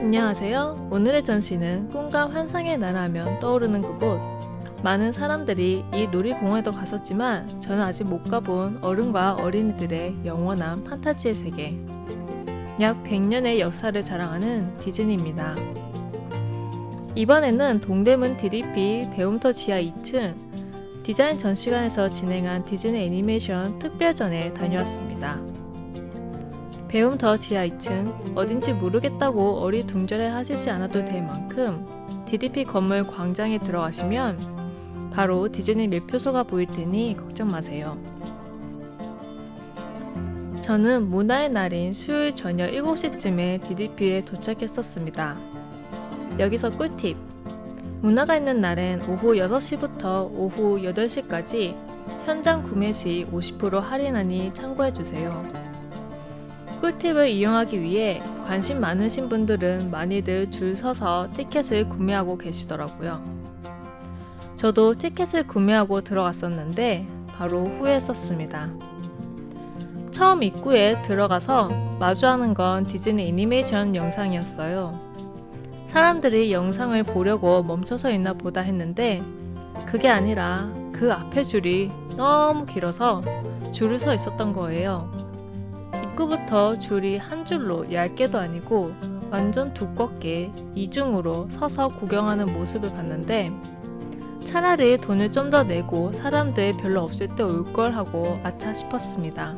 안녕하세요. 오늘의 전시는 꿈과 환상의 나라하면 떠오르는 그곳. 많은 사람들이 이 놀이공원에도 갔었지만 저는 아직 못 가본 어른과 어린이들의 영원한 판타지의 세계. 약 100년의 역사를 자랑하는 디즈니입니다. 이번에는 동대문 DDP 배움터 지하 2층 디자인 전시관에서 진행한 디즈니 애니메이션 특별전에 다녀왔습니다. 배움 더 지하 2층 어딘지 모르겠다고 어리둥절해 하시지 않아도 될 만큼 DDP 건물 광장에 들어가시면 바로 디즈니 매표소가 보일 테니 걱정 마세요. 저는 문화의 날인 수요일 저녁 7시쯤에 DDP에 도착했었습니다. 여기서 꿀팁! 문화가 있는 날엔 오후 6시부터 오후 8시까지 현장 구매 시 50% 할인하니 참고해주세요. 꿀팁을 이용하기 위해 관심 많으신 분들은 많이들 줄 서서 티켓을 구매하고 계시더라고요. 저도 티켓을 구매하고 들어갔었는데 바로 후회했었습니다. 처음 입구에 들어가서 마주하는 건 디즈니 애니메이션 영상이었어요. 사람들이 영상을 보려고 멈춰서 있나 보다 했는데 그게 아니라 그 앞에 줄이 너무 길어서 줄을 서 있었던 거예요. 입구부터 줄이 한 줄로 얇게도 아니고 완전 두껍게 이중으로 서서 구경하는 모습을 봤는데 차라리 돈을 좀 더 내고 사람들 별로 없을 때 올 걸 하고 아차 싶었습니다.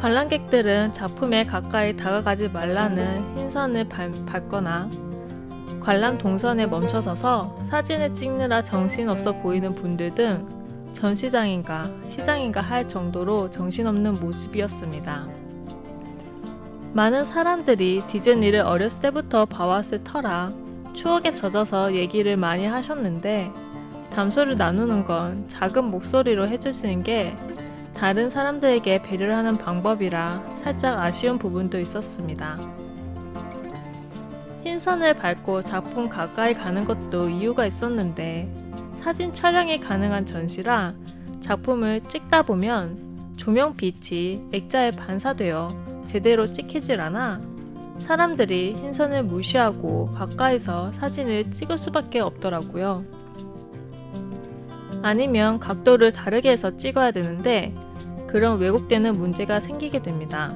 관람객들은 작품에 가까이 다가가지 말라는 흰선을 밟, 밟거나 관람 동선에 멈춰서서 사진을 찍느라 정신없어 보이는 분들 등 전시장인가 시장인가 할 정도로 정신없는 모습이었습니다. 많은 사람들이 디즈니를 어렸을 때부터 봐왔을 터라 추억에 젖어서 얘기를 많이 하셨는데 담소를 나누는 건 작은 목소리로 해주시는 게 다른 사람들에게 배려를 하는 방법이라 살짝 아쉬운 부분도 있었습니다. 흰선을 밟고 작품 가까이 가는 것도 이유가 있었는데 사진 촬영이 가능한 전시라 작품을 찍다 보면 조명 빛이 액자에 반사되어 제대로 찍히질 않아 사람들이 흰선을 무시하고 가까이서 사진을 찍을 수밖에 없더라고요. 아니면 각도를 다르게 해서 찍어야 되는데 그런 왜곡되는 문제가 생기게 됩니다.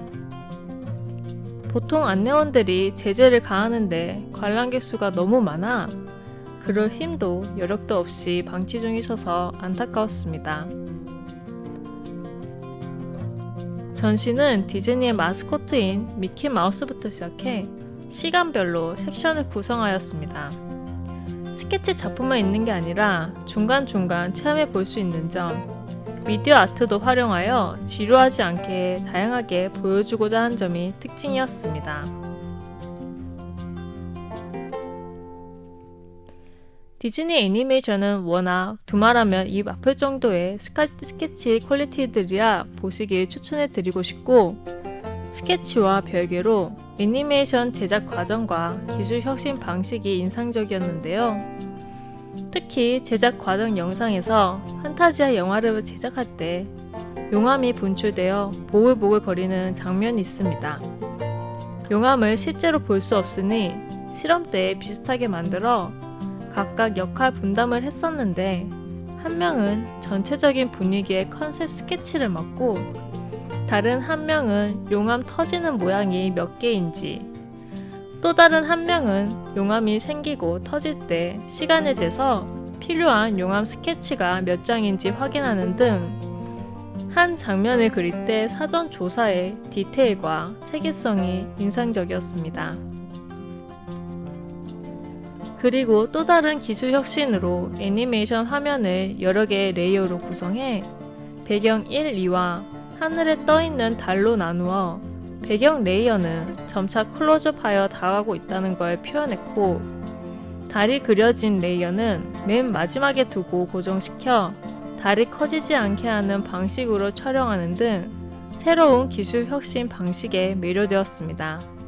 보통 안내원들이 제재를 가하는데 관람객 수가 너무 많아 그럴 힘도 여력도 없이 방치 중이셔서 안타까웠습니다. 전시는 디즈니의 마스코트인 미키 마우스부터 시작해 시간별로 섹션을 구성하였습니다. 스케치 작품만 있는 게 아니라 중간중간 체험해 볼 수 있는 점, 미디어 아트도 활용하여 지루하지 않게 다양하게 보여주고자 한 점이 특징이었습니다. 디즈니 애니메이션은 워낙 두말하면 입 아플 정도의 스케치 quality들이라 보시길 추천해드리고 싶고 스케치와 별개로 애니메이션 제작 과정과 기술 혁신 방식이 인상적이었는데요. 특히 제작 과정 영상에서 판타지아 영화를 제작할 때 용암이 분출되어 보글보글 거리는 장면이 있습니다. 용암을 실제로 볼 수 없으니 실험 때 비슷하게 만들어 각각 역할 분담을 했었는데 한 명은 전체적인 분위기의 컨셉 스케치를 맡고 다른 한 명은 용암 터지는 모양이 몇 개인지 또 다른 한 명은 용암이 생기고 터질 때 시간을 재서 필요한 용암 스케치가 몇 장인지 확인하는 등 한 장면을 그릴 때 사전 조사의 디테일과 체계성이 인상적이었습니다. 그리고 또 다른 기술 혁신으로 애니메이션 화면을 여러 개의 layer로 구성해 배경 1, 2와 하늘에 떠있는 달로 나누어 배경 layer는 점차 클로즈업하여 다가가고 있다는 걸 표현했고 달이 그려진 layer는 맨 마지막에 두고 고정시켜 달이 커지지 않게 하는 방식으로 촬영하는 등 새로운 기술 혁신 방식에 매료되었습니다.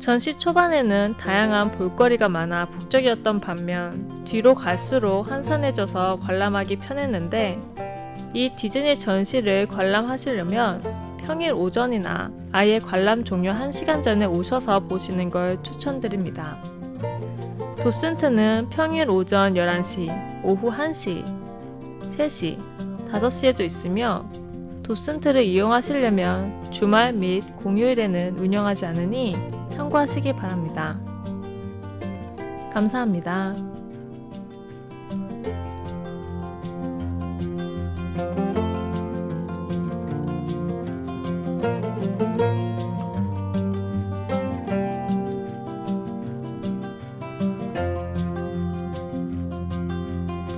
전시 초반에는 다양한 볼거리가 많아 북적이었던 반면 뒤로 갈수록 한산해져서 관람하기 편했는데 이 디즈니 전시를 관람하시려면 평일 오전이나 아예 관람 종료 1시간 전에 오셔서 보시는 걸 추천드립니다. 도슨트는 평일 오전 11시, 오후 1시, 3시, 5시에도 있으며 도슨트를 이용하시려면 주말 및 공휴일에는 운영하지 않으니 참고하시기 바랍니다. 감사합니다.